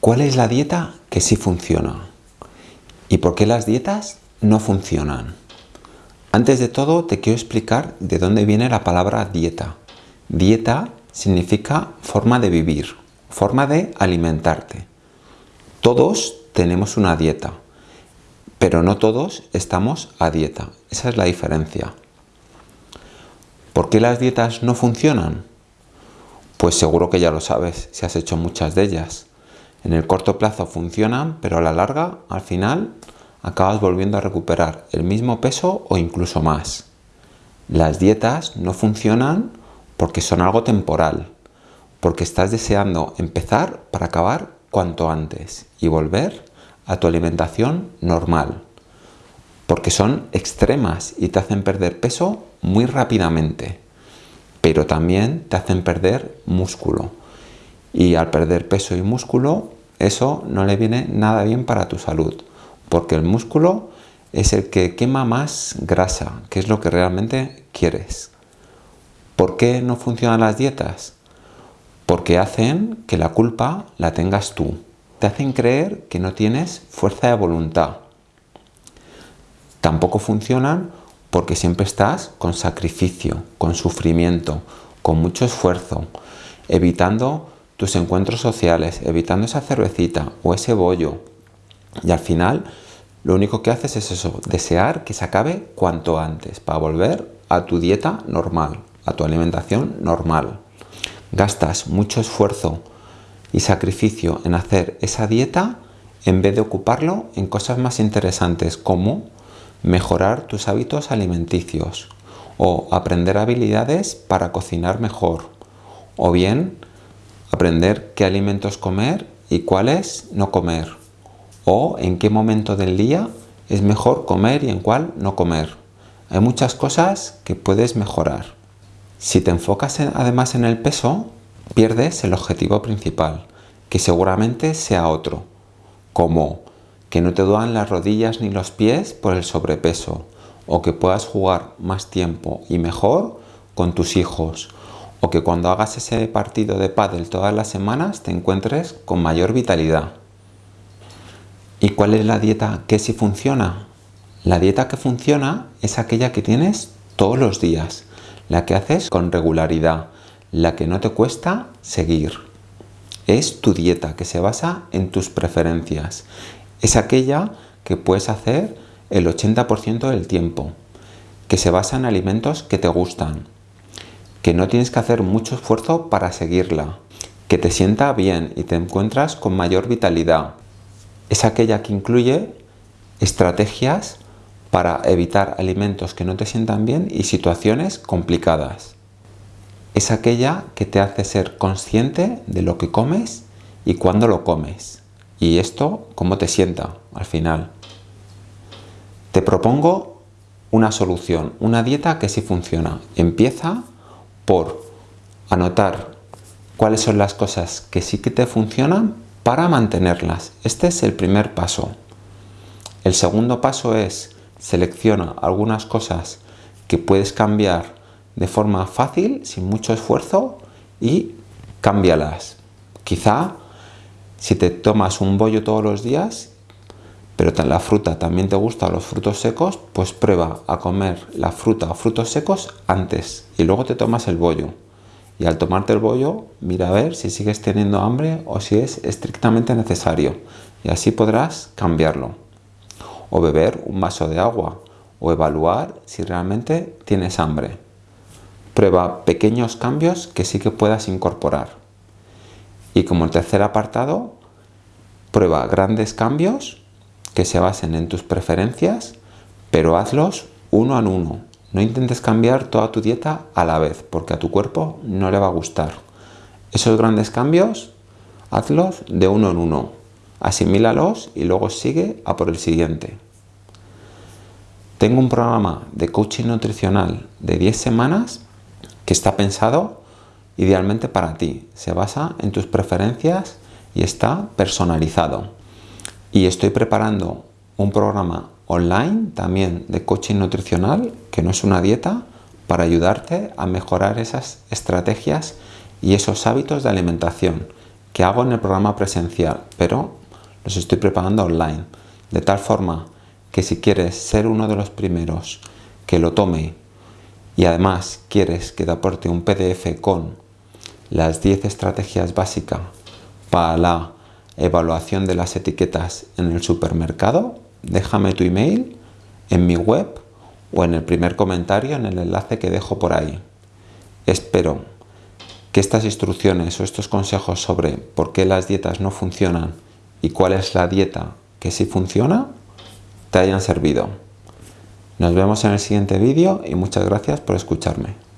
¿Cuál es la dieta que sí funciona? ¿Y por qué las dietas no funcionan? Antes de todo te quiero explicar de dónde viene la palabra dieta. Dieta significa forma de vivir, forma de alimentarte. Todos tenemos una dieta, pero no todos estamos a dieta. Esa es la diferencia. ¿Por qué las dietas no funcionan? Pues seguro que ya lo sabes, si has hecho muchas de ellas. En el corto plazo funcionan, pero a la larga, al final, acabas volviendo a recuperar el mismo peso o incluso más. Las dietas no funcionan porque son algo temporal, porque estás deseando empezar para acabar cuanto antes y volver a tu alimentación normal, porque son extremas y te hacen perder peso muy rápidamente, pero también te hacen perder músculo y al perder peso y músculo, eso no le viene nada bien para tu salud, porque el músculo es el que quema más grasa, que es lo que realmente quieres. ¿Por qué no funcionan las dietas? Porque hacen que la culpa la tengas tú. Te hacen creer que no tienes fuerza de voluntad. Tampoco funcionan porque siempre estás con sacrificio, con sufrimiento, con mucho esfuerzo, evitando tus encuentros sociales, evitando esa cervecita o ese bollo. Y al final lo único que haces es eso, desear que se acabe cuanto antes para volver a tu dieta normal, a tu alimentación normal. Gastas mucho esfuerzo y sacrificio en hacer esa dieta en vez de ocuparlo en cosas más interesantes como mejorar tus hábitos alimenticios o aprender habilidades para cocinar mejor o bien aprender qué alimentos comer y cuáles no comer, o en qué momento del día es mejor comer y en cuál no comer. Hay muchas cosas que puedes mejorar. Si te enfocas además en el peso, pierdes el objetivo principal, que seguramente sea otro, como que no te duelan las rodillas ni los pies por el sobrepeso, o que puedas jugar más tiempo y mejor con tus hijos, o que cuando hagas ese partido de pádel todas las semanas te encuentres con mayor vitalidad. ¿Y cuál es la dieta que sí funciona? La dieta que funciona es aquella que tienes todos los días, la que haces con regularidad, la que no te cuesta seguir. Es tu dieta que se basa en tus preferencias. Es aquella que puedes hacer el 80% del tiempo, que se basa en alimentos que te gustan, que no tienes que hacer mucho esfuerzo para seguirla, que te sienta bien y te encuentras con mayor vitalidad. Es aquella que incluye estrategias para evitar alimentos que no te sientan bien y situaciones complicadas. Es aquella que te hace ser consciente de lo que comes y cuándo lo comes. Y esto, cómo te sienta al final. Te propongo una solución, una dieta que sí funciona. Empieza por anotar cuáles son las cosas que sí que te funcionan para mantenerlas. Este es el primer paso. El segundo paso es selecciona algunas cosas que puedes cambiar de forma fácil, sin mucho esfuerzo y cámbialas. Quizá si te tomas un bollo todos los días, pero la fruta también te gusta los frutos secos, pues prueba a comer la fruta o frutos secos antes y luego te tomas el bollo. Y al tomarte el bollo, mira a ver si sigues teniendo hambre o si es estrictamente necesario. Y así podrás cambiarlo. O beber un vaso de agua o evaluar si realmente tienes hambre. Prueba pequeños cambios que sí que puedas incorporar. Y como el tercer apartado, prueba grandes cambios que se basen en tus preferencias, pero hazlos uno a uno. No intentes cambiar toda tu dieta a la vez, porque a tu cuerpo no le va a gustar. Esos grandes cambios, hazlos de uno en uno. Asimílalos y luego sigue a por el siguiente. Tengo un programa de coaching nutricional de 10 semanas que está pensado idealmente para ti. Se basa en tus preferencias y está personalizado. Y estoy preparando un programa online también de coaching nutricional, que no es una dieta, para ayudarte a mejorar esas estrategias y esos hábitos de alimentación que hago en el programa presencial, pero los estoy preparando online, de tal forma que si quieres ser uno de los primeros que lo tome y además quieres que te aporte un PDF con las 10 estrategias básicas para la evaluación de las etiquetas en el supermercado, déjame tu email en mi web o en el primer comentario en el enlace que dejo por ahí. Espero que estas instrucciones o estos consejos sobre por qué las dietas no funcionan y cuál es la dieta que sí funciona te hayan servido. Nos vemos en el siguiente vídeo y muchas gracias por escucharme.